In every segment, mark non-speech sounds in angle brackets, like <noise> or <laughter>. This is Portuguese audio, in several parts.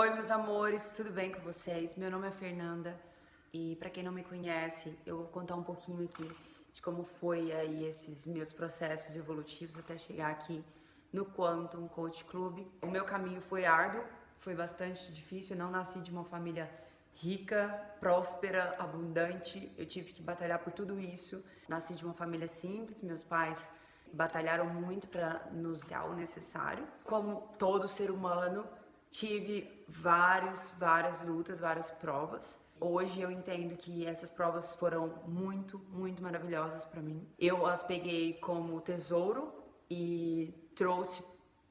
Oi, meus amores, tudo bem com vocês? Meu nome é Fernanda e para quem não me conhece, eu vou contar um pouquinho aqui de como foi aí esses meus processos evolutivos até chegar aqui no Quantum Coach Club. O meu caminho foi árduo, foi bastante difícil, eu não nasci de uma família rica, próspera, abundante. Eu tive que batalhar por tudo isso. Nasci de uma família simples, meus pais batalharam muito para nos dar o necessário. Como todo ser humano, tive vários, várias lutas, várias provas. Hoje eu entendo que essas provas foram muito, muito maravilhosas para mim. Eu as peguei como tesouro e trouxe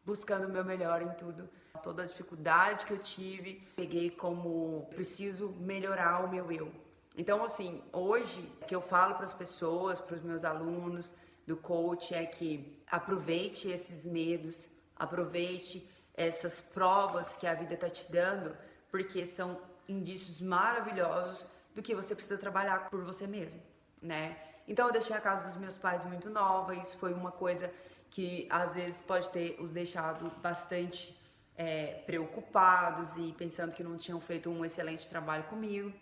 buscando o meu melhor em tudo toda a dificuldade que eu tive, peguei como preciso melhorar o meu eu. Então, assim, hoje que eu falo para as pessoas, para os meus alunos do coach é que aproveite esses medos, aproveite essas provas que a vida está te dando, porque são indícios maravilhosos do que você precisa trabalhar por você mesmo, né? Então eu deixei a casa dos meus pais muito nova, isso foi uma coisa que às vezes pode ter os deixado bastante é, preocupados e pensando que não tinham feito um excelente trabalho comigo.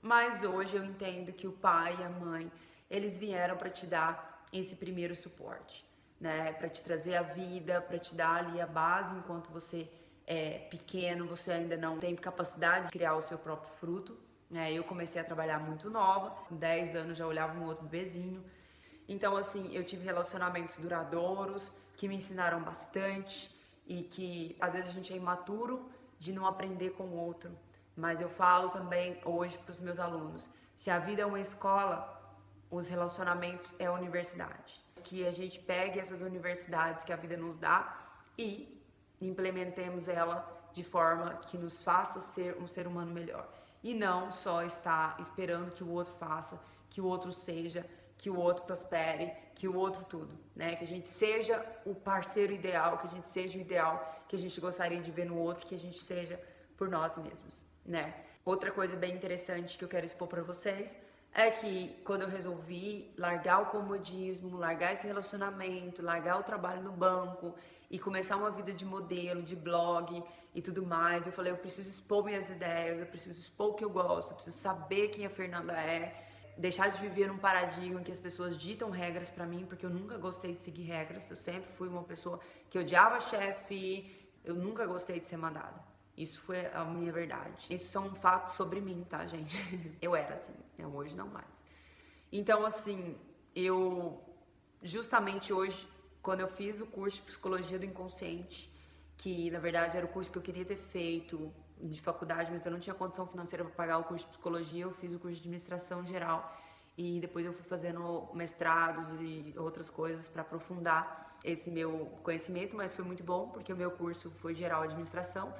Mas hoje eu entendo que o pai e a mãe, eles vieram para te dar esse primeiro suporte, né? Para te trazer a vida, para te dar ali a base enquanto você é pequeno, você ainda não tem capacidade de criar o seu próprio fruto. Né? Eu comecei a trabalhar muito nova, com 10 anos já olhava um outro bebezinho. Então, assim, eu tive relacionamentos duradouros que me ensinaram bastante, e que às vezes a gente é imaturo de não aprender com o outro. Mas eu falo também hoje para os meus alunos: se a vida é uma escola, os relacionamentos é a universidade. Que a gente pegue essas universidades que a vida nos dá e implementemos ela de forma que nos faça ser um ser humano melhor. E não só estar esperando que o outro faça, que o outro seja, que o outro prospere, que o outro tudo, né? Que a gente seja o parceiro ideal, que a gente seja o ideal que a gente gostaria de ver no outro, que a gente seja por nós mesmos, né? Outra coisa bem interessante que eu quero expor para vocês é que quando eu resolvi largar o comodismo, largar esse relacionamento, largar o trabalho no banco e começar uma vida de modelo, de blog e tudo mais, eu falei, eu preciso expor minhas ideias, eu preciso expor o que eu gosto, eu preciso saber quem a Fernanda é, deixar de viver num paradigma em que as pessoas ditam regras para mim, porque eu nunca gostei de seguir regras. Eu sempre fui uma pessoa que odiava chefe, eu nunca gostei de ser mandada. Isso foi a minha verdade. Isso são fatos sobre mim, tá, gente? <laughs> Eu era assim, eu hoje não mais. Então, assim, eu justamente hoje, quando eu fiz o curso de psicologia do inconsciente, que na verdade era o curso que eu queria ter feito, de faculdade, mas eu não tinha condição financeira para pagar o curso de psicologia, eu fiz o curso de administração geral e depois eu fui fazendo mestrados e outras coisas para aprofundar esse meu conhecimento, mas foi muito bom porque o meu curso foi geral administração,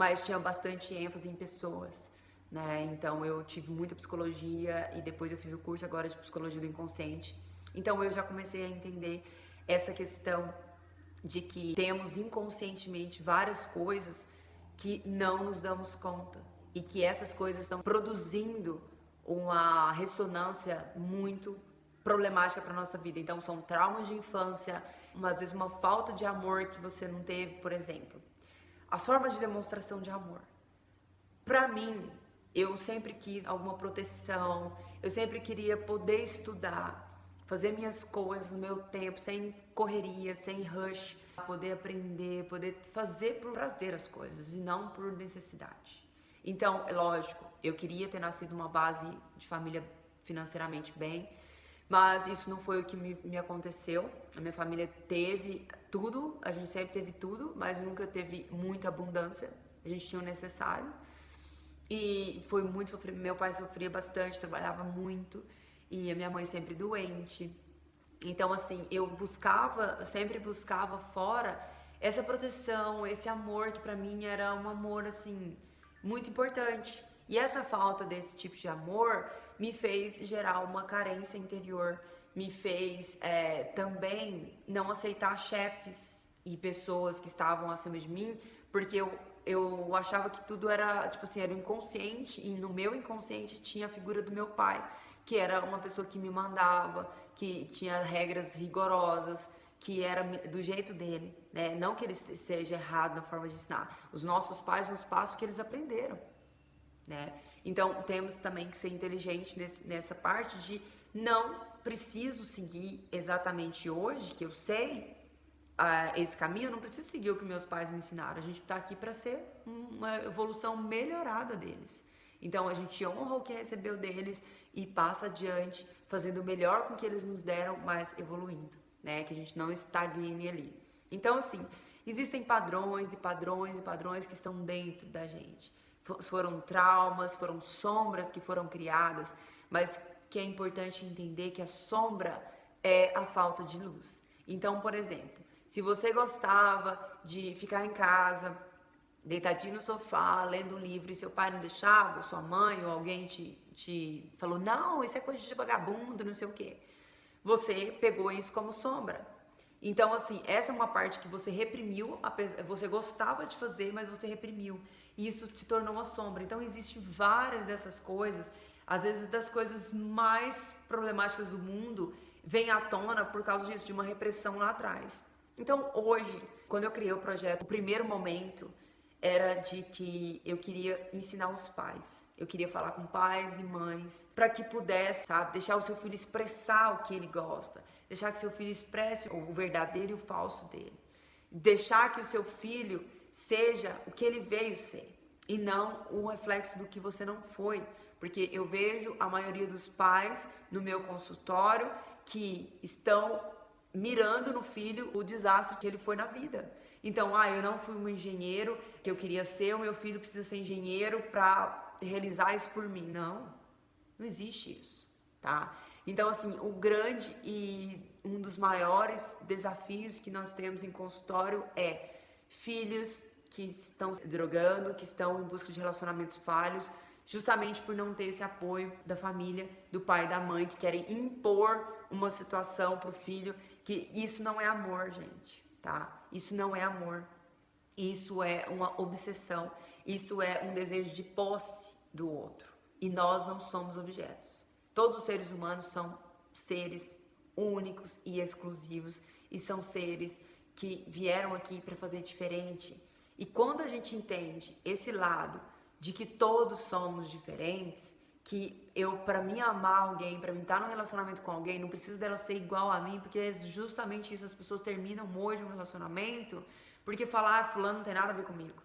mas tinha bastante ênfase em pessoas, né? Então eu tive muita psicologia e depois eu fiz o curso agora de psicologia do inconsciente. Então eu já comecei a entender essa questão de que temos inconscientemente várias coisas que não nos damos conta e que essas coisas estão produzindo uma ressonância muito problemática para nossa vida. Então são traumas de infância, às vezes uma falta de amor que você não teve, por exemplo. As formas de demonstração de amor. Para mim, eu sempre quis alguma proteção, eu sempre queria poder estudar, fazer minhas coisas no meu tempo, sem correria, sem rush poder aprender, poder fazer por prazer as coisas e não por necessidade. Então, é lógico, eu queria ter nascido numa base de família financeiramente bem, mas isso não foi o que me, me, aconteceu. A minha família teve tudo, a gente sempre teve tudo, mas nunca teve muita abundância. A gente tinha o necessário. E foi muito sofrido. Meu pai sofria bastante, trabalhava muito, e a minha mãe sempre doente. Então, assim, eu buscava, sempre buscava fora essa proteção, esse amor que para mim era um amor, assim, muito importante. E essa falta desse tipo de amor me fez gerar uma carência interior, me fez é, também não aceitar chefes e pessoas que estavam acima de mim, porque eu, eu achava que tudo era, tipo assim, era inconsciente, e no meu inconsciente tinha a figura do meu pai que era uma pessoa que me mandava, que tinha regras rigorosas, que era do jeito dele, né? Não que ele seja errado na forma de ensinar. Os nossos pais nos passam o que eles aprenderam, né? Então temos também que ser inteligente nesse, nessa parte de não preciso seguir exatamente hoje, que eu sei uh, esse caminho, eu não preciso seguir o que meus pais me ensinaram. A gente está aqui para ser uma evolução melhorada deles. Então a gente honra o que recebeu deles e passa adiante, fazendo o melhor com que eles nos deram, mas evoluindo, né? Que a gente não estagne ali. Então, assim, existem padrões e padrões e padrões que estão dentro da gente. Foram traumas, foram sombras que foram criadas, mas que é importante entender que a sombra é a falta de luz. Então, por exemplo, se você gostava de ficar em casa, deitadinho no sofá, lendo um livro e seu pai não deixava, ou sua mãe ou alguém te, te falou, não, isso é coisa de vagabundo, não sei o quê. Você pegou isso como sombra. Então, assim, essa é uma parte que você reprimiu, você gostava de fazer, mas você reprimiu. E isso te tornou uma sombra. Então, existem várias dessas coisas, às vezes das coisas mais problemáticas do mundo, vem à tona por causa disso, de uma repressão lá atrás. Então, hoje, quando eu criei o projeto, o primeiro momento era de que eu queria ensinar os pais. Eu queria falar com pais e mães para que pudesse, sabe, deixar o seu filho expressar o que ele gosta, deixar que seu filho expresse o verdadeiro e o falso dele, deixar que o seu filho seja o que ele veio ser e não um reflexo do que você não foi, porque eu vejo a maioria dos pais no meu consultório que estão mirando no filho o desastre que ele foi na vida. Então, ah, eu não fui um engenheiro que eu queria ser, o meu filho precisa ser engenheiro para realizar isso por mim. Não, não existe isso, tá? Então, assim, o grande e um dos maiores desafios que nós temos em consultório é filhos que estão se drogando, que estão em busca de relacionamentos falhos, justamente por não ter esse apoio da família, do pai e da mãe, que querem impor uma situação para o filho, que isso não é amor, gente tá? Isso não é amor. Isso é uma obsessão. Isso é um desejo de posse do outro. E nós não somos objetos. Todos os seres humanos são seres únicos e exclusivos e são seres que vieram aqui para fazer diferente. E quando a gente entende esse lado de que todos somos diferentes, que eu, para mim amar alguém, para mim estar num relacionamento com alguém, não precisa dela ser igual a mim, porque é justamente isso, as pessoas terminam hoje um relacionamento, porque falar, ah, fulano não tem nada a ver comigo.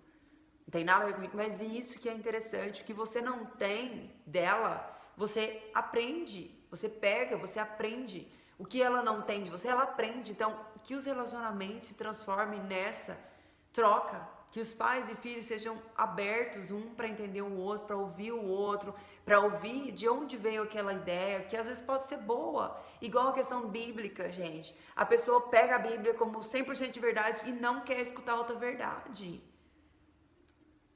Não tem nada a ver comigo, mas isso que é interessante, que você não tem dela, você aprende, você pega, você aprende. O que ela não tem de você, ela aprende. Então, que os relacionamentos se transformem nessa troca que os pais e filhos sejam abertos um para entender o outro, para ouvir o outro, para ouvir de onde veio aquela ideia, que às vezes pode ser boa. Igual a questão bíblica, gente. A pessoa pega a Bíblia como 100% de verdade e não quer escutar outra verdade.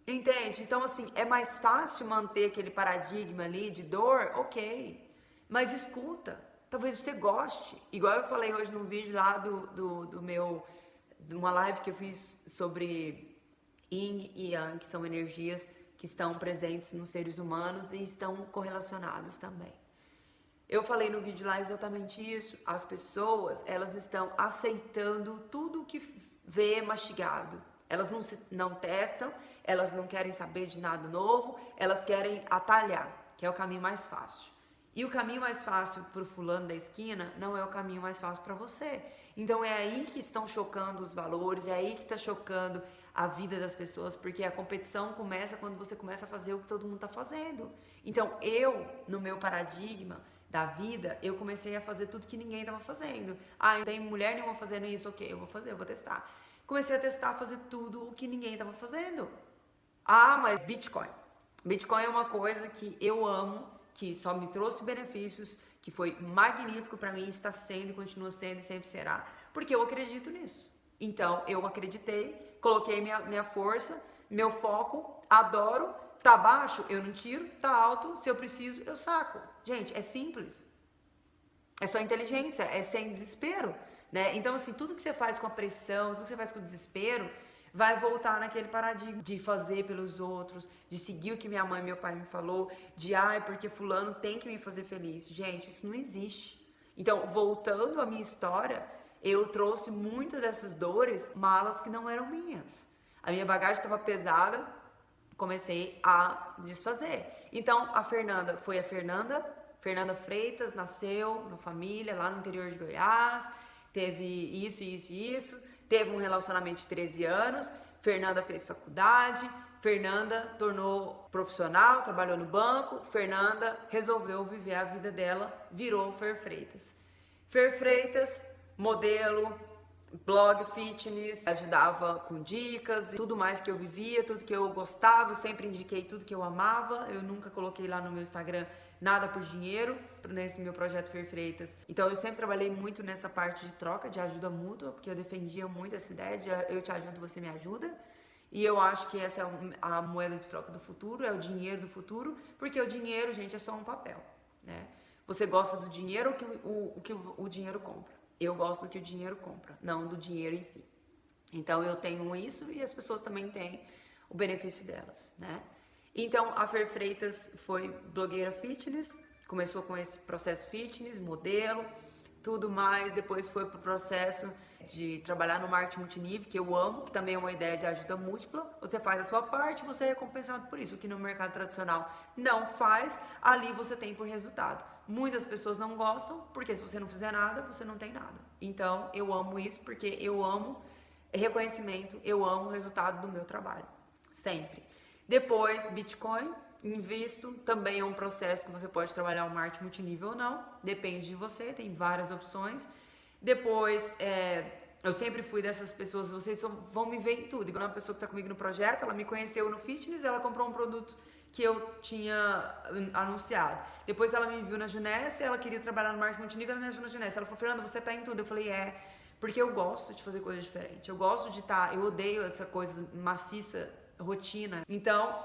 Entende? Então, assim, é mais fácil manter aquele paradigma ali de dor, ok. Mas escuta. Talvez você goste. Igual eu falei hoje num vídeo lá do, do, do meu. de uma live que eu fiz sobre Yin e Yang, que são energias que estão presentes nos seres humanos e estão correlacionadas também. Eu falei no vídeo lá exatamente isso. As pessoas, elas estão aceitando tudo que vê mastigado. Elas não, se, não testam, elas não querem saber de nada novo, elas querem atalhar, que é o caminho mais fácil. E o caminho mais fácil para o fulano da esquina não é o caminho mais fácil para você. Então é aí que estão chocando os valores, é aí que está chocando a vida das pessoas, porque a competição começa quando você começa a fazer o que todo mundo está fazendo. Então, eu, no meu paradigma da vida, eu comecei a fazer tudo que ninguém estava fazendo. Ah, não tem mulher nenhuma fazendo isso, ok, eu vou fazer, eu vou testar. Comecei a testar, fazer tudo o que ninguém estava fazendo. Ah, mas Bitcoin. Bitcoin é uma coisa que eu amo, que só me trouxe benefícios, que foi magnífico para mim, está sendo e continua sendo e sempre será, porque eu acredito nisso. Então, eu acreditei, coloquei minha, minha força, meu foco, adoro, tá baixo, eu não tiro, tá alto, se eu preciso, eu saco. Gente, é simples. É só inteligência, é sem desespero, né? Então, assim, tudo que você faz com a pressão, tudo que você faz com o desespero, vai voltar naquele paradigma de fazer pelos outros, de seguir o que minha mãe e meu pai me falou, de ai, porque fulano tem que me fazer feliz. Gente, isso não existe. Então, voltando à minha história, eu trouxe muitas dessas dores, malas que não eram minhas. A minha bagagem estava pesada, comecei a desfazer. Então, a Fernanda foi a Fernanda, Fernanda Freitas, nasceu na família, lá no interior de Goiás, teve isso, isso e isso, teve um relacionamento de 13 anos, Fernanda fez faculdade, Fernanda tornou profissional, trabalhou no banco, Fernanda resolveu viver a vida dela, virou Fer Freitas. Fer Freitas, modelo, blog fitness, ajudava com dicas, tudo mais que eu vivia, tudo que eu gostava, eu sempre indiquei tudo que eu amava. Eu nunca coloquei lá no meu Instagram nada por dinheiro nesse meu projeto Fer Freitas. Então eu sempre trabalhei muito nessa parte de troca, de ajuda mútua, porque eu defendia muito essa ideia de eu te ajudo, você me ajuda. E eu acho que essa é a moeda de troca do futuro, é o dinheiro do futuro, porque o dinheiro, gente, é só um papel, né? Você gosta do dinheiro ou que o, o que o dinheiro compra? Eu gosto do que o dinheiro compra, não do dinheiro em si. Então eu tenho isso e as pessoas também têm o benefício delas, né? Então a Fer Freitas foi blogueira fitness, começou com esse processo fitness, modelo, tudo mais, depois foi pro processo de trabalhar no marketing multinível, que eu amo, que também é uma ideia de ajuda múltipla. Você faz a sua parte, você é recompensado por isso, o que no mercado tradicional não faz, ali você tem por resultado. Muitas pessoas não gostam, porque se você não fizer nada, você não tem nada. Então, eu amo isso porque eu amo reconhecimento, eu amo o resultado do meu trabalho. Sempre. Depois, Bitcoin, invisto, também é um processo que você pode trabalhar o marketing multinível ou não, depende de você, tem várias opções. Depois, é, eu sempre fui dessas pessoas, vocês vão me ver em tudo. Igual uma pessoa que está comigo no projeto, ela me conheceu no fitness, ela comprou um produto que eu tinha hum, anunciado. Depois ela me viu na Junessa, ela queria trabalhar no marketing multinível, ela me ajudou na Junessa. Ela falou, Fernanda, você está em tudo. Eu falei, é, porque eu gosto de fazer coisas diferentes. Eu gosto de estar, tá, eu odeio essa coisa maciça, rotina. Então,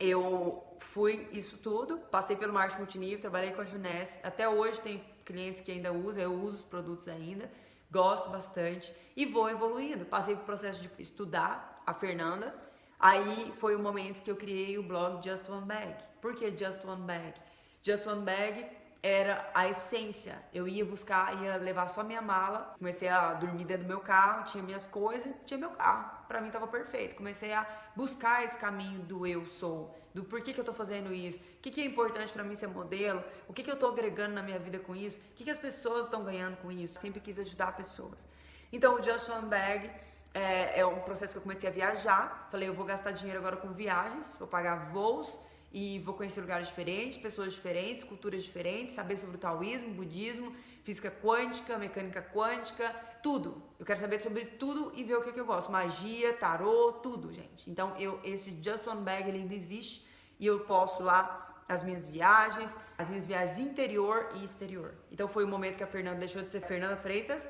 eu fui isso tudo, passei pelo marketing multinível, trabalhei com a Junessa. Até hoje tem clientes que ainda usam, eu uso os produtos ainda, gosto bastante e vou evoluindo. Passei pelo processo de estudar a Fernanda, aí foi o momento que eu criei o blog Just One Bag. Por que Just One Bag? Just One Bag era a essência. Eu ia buscar, ia levar só minha mala, comecei a dormir dentro do meu carro, tinha minhas coisas, tinha meu carro. Para mim tava perfeito. Comecei a buscar esse caminho do eu sou, do porquê que eu tô fazendo isso, o que, que é importante para mim ser modelo, o que, que eu tô agregando na minha vida com isso, o que, que as pessoas estão ganhando com isso. Sempre quis ajudar pessoas. Então o One Bag é, é um processo que eu comecei a viajar. Falei, eu vou gastar dinheiro agora com viagens, vou pagar voos e vou conhecer lugares diferentes, pessoas diferentes, culturas diferentes, saber sobre o taoísmo, budismo, física quântica, mecânica quântica, tudo. Eu quero saber sobre tudo e ver o que, que eu gosto. Magia, tarô, tudo, gente. Então, eu esse Just One Bag ele ainda existe e eu posto lá as minhas viagens, as minhas viagens interior e exterior. Então foi o momento que a Fernanda deixou de ser Fernanda Freitas,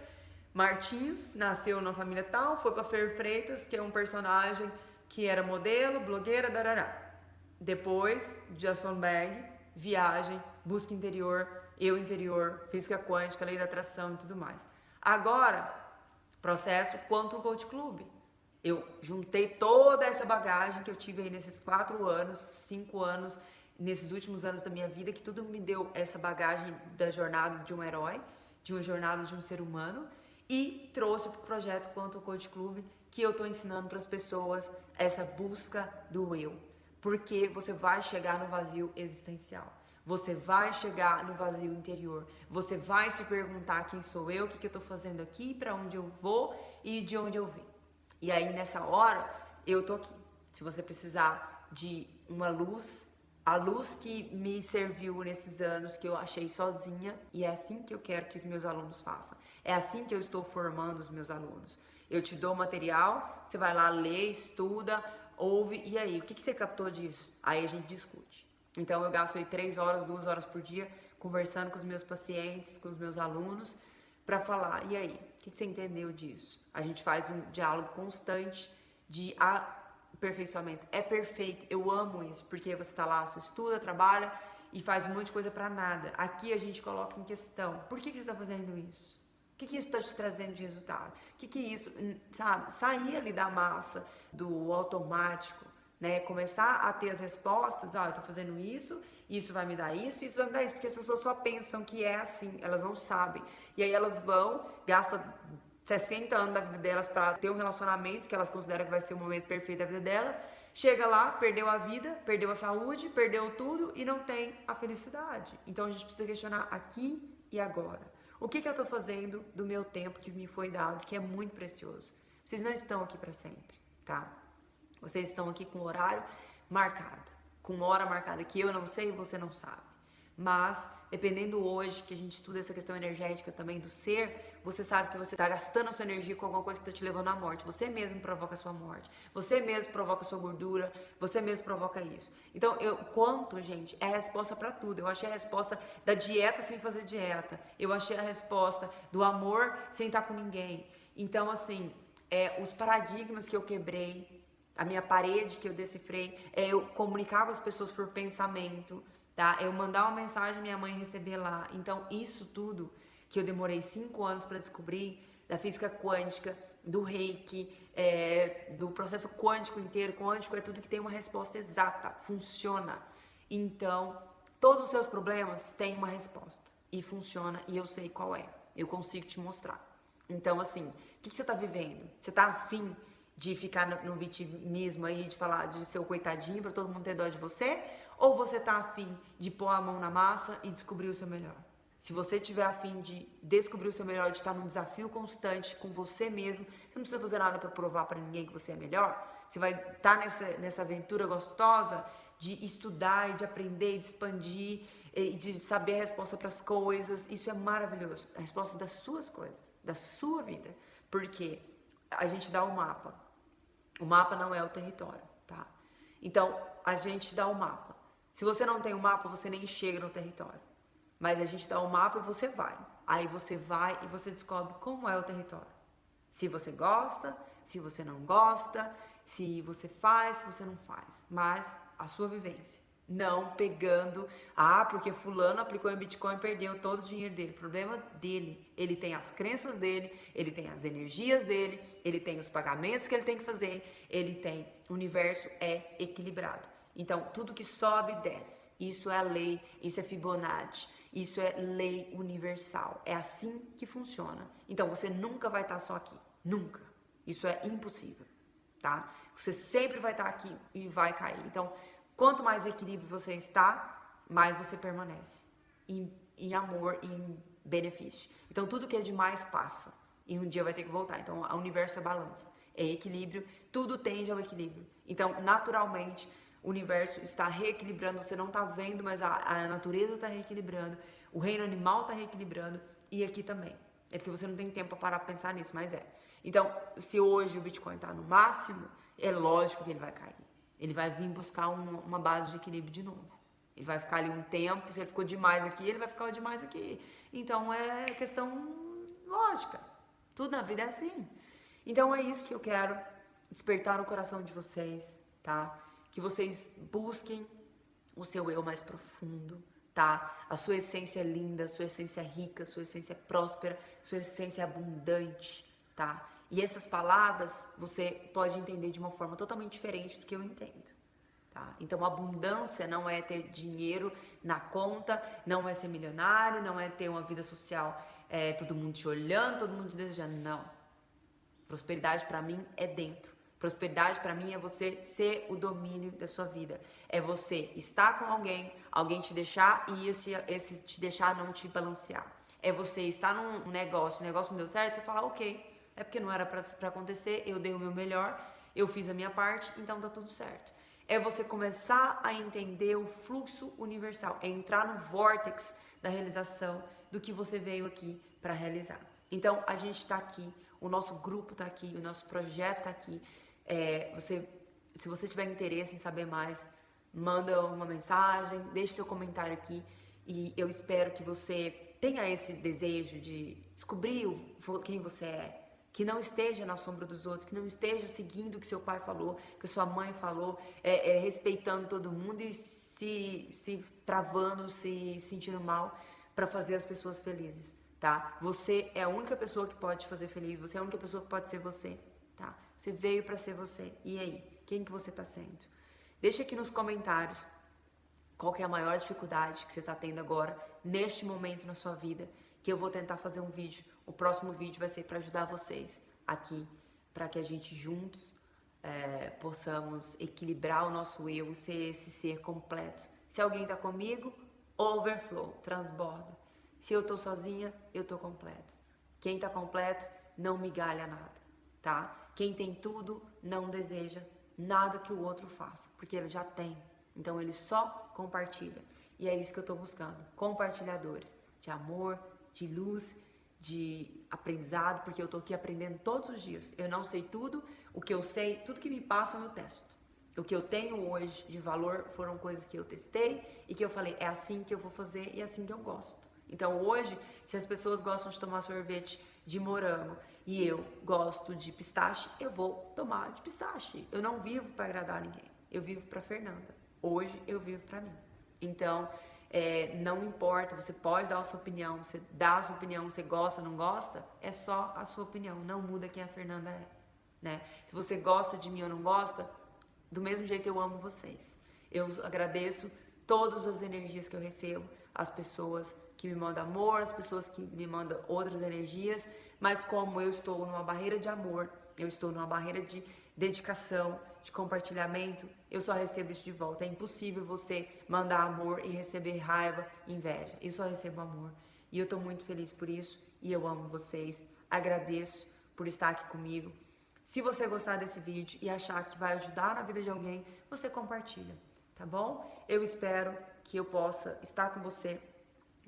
Martins nasceu na família tal, foi para Fer Freitas, que é um personagem que era modelo, blogueira, darará. Depois, Just Bag, viagem, busca interior, eu interior, física quântica, lei da atração e tudo mais. Agora, processo Quantum Coach Club. Eu juntei toda essa bagagem que eu tive aí nesses quatro anos, cinco anos, nesses últimos anos da minha vida, que tudo me deu essa bagagem da jornada de um herói, de uma jornada de um ser humano, e trouxe para o projeto Quantum Coach Club, que eu estou ensinando para as pessoas essa busca do eu porque você vai chegar no vazio existencial. Você vai chegar no vazio interior. Você vai se perguntar quem sou eu, o que, que eu estou fazendo aqui, para onde eu vou e de onde eu vim. E aí nessa hora eu tô aqui. Se você precisar de uma luz, a luz que me serviu nesses anos que eu achei sozinha, e é assim que eu quero que os meus alunos façam. É assim que eu estou formando os meus alunos. Eu te dou material, você vai lá ler, estuda, ouve, e aí, o que, que você captou disso? Aí a gente discute. Então eu gasto aí três horas, duas horas por dia conversando com os meus pacientes, com os meus alunos, para falar, e aí, o que, que você entendeu disso? A gente faz um diálogo constante de aperfeiçoamento. É perfeito, eu amo isso, porque você está lá, você estuda, trabalha e faz um monte de coisa para nada. Aqui a gente coloca em questão, por que, que você está fazendo isso? O que, que isso está te trazendo de resultado? O que, que isso, sabe? Sair ali da massa, do automático, né? Começar a ter as respostas, ah, eu tô fazendo isso, isso vai me dar isso, isso vai me dar isso, porque as pessoas só pensam que é assim, elas não sabem. E aí elas vão, gastam 60 anos da vida delas para ter um relacionamento que elas consideram que vai ser o momento perfeito da vida delas. Chega lá, perdeu a vida, perdeu a saúde, perdeu tudo e não tem a felicidade. Então a gente precisa questionar aqui e agora. O que, que eu estou fazendo do meu tempo que me foi dado, que é muito precioso? Vocês não estão aqui para sempre, tá? Vocês estão aqui com horário marcado, com hora marcada que eu não sei e você não sabe. Mas, dependendo hoje que a gente estuda essa questão energética também do ser, você sabe que você está gastando a sua energia com alguma coisa que está te levando à morte. Você mesmo provoca a sua morte. Você mesmo provoca a sua gordura. Você mesmo provoca isso. Então, eu quanto, gente, é a resposta para tudo. Eu achei a resposta da dieta sem fazer dieta. Eu achei a resposta do amor sem estar com ninguém. Então, assim, é, os paradigmas que eu quebrei, a minha parede que eu decifrei, é eu comunicar com as pessoas por pensamento tá? Eu mandar uma mensagem minha mãe receber lá. Então, isso tudo que eu demorei cinco anos para descobrir, da física quântica, do reiki, é, do processo quântico inteiro, quântico é tudo que tem uma resposta exata, funciona. Então, todos os seus problemas têm uma resposta e funciona e eu sei qual é. Eu consigo te mostrar. Então, assim, o que, que você está vivendo? Você está afim de ficar no, no vitimismo aí, de falar de ser o coitadinho para todo mundo ter dó de você? Ou você tá afim de pôr a mão na massa e descobrir o seu melhor? Se você tiver afim de descobrir o seu melhor, de estar num desafio constante com você mesmo, você não precisa fazer nada para provar para ninguém que você é melhor. Você vai estar tá nessa, nessa aventura gostosa de estudar e de aprender e de expandir e de saber a resposta para as coisas. Isso é maravilhoso. A resposta das suas coisas, da sua vida. Porque a gente dá o um mapa. O mapa não é o território, tá? Então, a gente dá o um mapa. Se você não tem o um mapa, você nem chega no território. Mas a gente dá o um mapa e você vai. Aí você vai e você descobre como é o território. Se você gosta, se você não gosta, se você faz, se você não faz. Mas a sua vivência. Não pegando, ah, porque fulano aplicou em Bitcoin e perdeu todo o dinheiro dele. Problema dele. Ele tem as crenças dele, ele tem as energias dele, ele tem os pagamentos que ele tem que fazer, ele tem. O universo é equilibrado. Então, tudo que sobe, desce. Isso é a lei, isso é Fibonacci, isso é lei universal. É assim que funciona. Então, você nunca vai estar só aqui. Nunca. Isso é impossível, tá? Você sempre vai estar aqui e vai cair. Então, quanto mais equilíbrio você está, mais você permanece. Em, em amor, em benefício. Então, tudo que é demais passa. E um dia vai ter que voltar. Então, o universo é balança. É equilíbrio. Tudo tende ao equilíbrio. Então, naturalmente o universo está reequilibrando, você não está vendo, mas a, a natureza está reequilibrando, o reino animal está reequilibrando e aqui também. É porque você não tem tempo para parar para pensar nisso, mas é. Então, se hoje o Bitcoin está no máximo, é lógico que ele vai cair. Ele vai vir buscar uma, uma base de equilíbrio de novo. Ele vai ficar ali um tempo, se ele ficou demais aqui, ele vai ficar demais aqui. Então é questão lógica. Tudo na vida é assim. Então é isso que eu quero despertar no coração de vocês, tá? Que vocês busquem o seu eu mais profundo, tá? A sua essência é linda, a sua essência é rica, a sua essência é próspera, a sua essência é abundante, tá? E essas palavras você pode entender de uma forma totalmente diferente do que eu entendo. Tá? Então, abundância não é ter dinheiro na conta, não é ser milionário, não é ter uma vida social, é, todo mundo te olhando, todo mundo te desejando. Não. Prosperidade para mim é dentro. Prosperidade para mim é você ser o domínio da sua vida. É você estar com alguém, alguém te deixar e esse, esse te deixar não te balancear. É você estar num negócio, o negócio não deu certo, você falar, ok, é porque não era para acontecer, eu dei o meu melhor, eu fiz a minha parte, então tá tudo certo. É você começar a entender o fluxo universal, é entrar no vórtex da realização do que você veio aqui para realizar. Então a gente está aqui, o nosso grupo está aqui, o nosso projeto está aqui. É, você, se você tiver interesse em saber mais, manda uma mensagem, deixe seu comentário aqui e eu espero que você tenha esse desejo de descobrir quem você é, que não esteja na sombra dos outros, que não esteja seguindo o que seu pai falou, que sua mãe falou, é, é, respeitando todo mundo e se, se travando, se sentindo mal para fazer as pessoas felizes, tá? Você é a única pessoa que pode te fazer feliz, você é a única pessoa que pode ser você, tá? Você veio para ser você. E aí? Quem que você está sendo? Deixa aqui nos comentários qual que é a maior dificuldade que você está tendo agora, neste momento na sua vida, que eu vou tentar fazer um vídeo. O próximo vídeo vai ser para ajudar vocês aqui, para que a gente juntos é, possamos equilibrar o nosso eu, ser esse ser completo. Se alguém está comigo, overflow, transborda. Se eu estou sozinha, eu estou completo. Quem está completo não migalha nada, tá? Quem tem tudo não deseja nada que o outro faça, porque ele já tem. Então ele só compartilha. E é isso que eu estou buscando, compartilhadores de amor, de luz, de aprendizado, porque eu estou aqui aprendendo todos os dias. Eu não sei tudo, o que eu sei, tudo que me passa eu testo. O que eu tenho hoje de valor foram coisas que eu testei e que eu falei, é assim que eu vou fazer e é assim que eu gosto. Então hoje, se as pessoas gostam de tomar sorvete de morango e eu gosto de pistache, eu vou tomar de pistache. Eu não vivo para agradar ninguém. Eu vivo para Fernanda. Hoje eu vivo para mim. Então, é, não importa, você pode dar a sua opinião, você dá a sua opinião, você gosta, não gosta, é só a sua opinião, não muda quem a Fernanda é. Né? Se você gosta de mim ou não gosta, do mesmo jeito eu amo vocês. Eu agradeço todas as energias que eu recebo, as pessoas que me mandam amor, as pessoas que me mandam outras energias, mas como eu estou numa barreira de amor, eu estou numa barreira de dedicação, de compartilhamento, eu só recebo isso de volta. É impossível você mandar amor e receber raiva, inveja. Eu só recebo amor. E eu estou muito feliz por isso e eu amo vocês. Agradeço por estar aqui comigo. Se você gostar desse vídeo e achar que vai ajudar na vida de alguém, você compartilha, tá bom? Eu espero que eu possa estar com você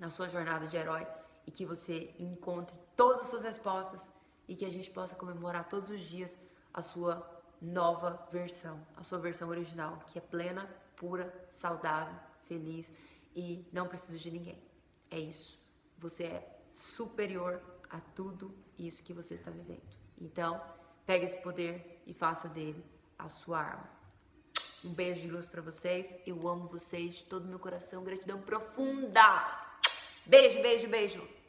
na sua jornada de herói e que você encontre todas as suas respostas e que a gente possa comemorar todos os dias a sua nova versão, a sua versão original, que é plena, pura, saudável, feliz e não precisa de ninguém. É isso. Você é superior a tudo isso que você está vivendo. Então, Pega esse poder e faça dele a sua arma. Um beijo de luz para vocês. Eu amo vocês de todo meu coração. Gratidão profunda. Beijo, beijo, beijo.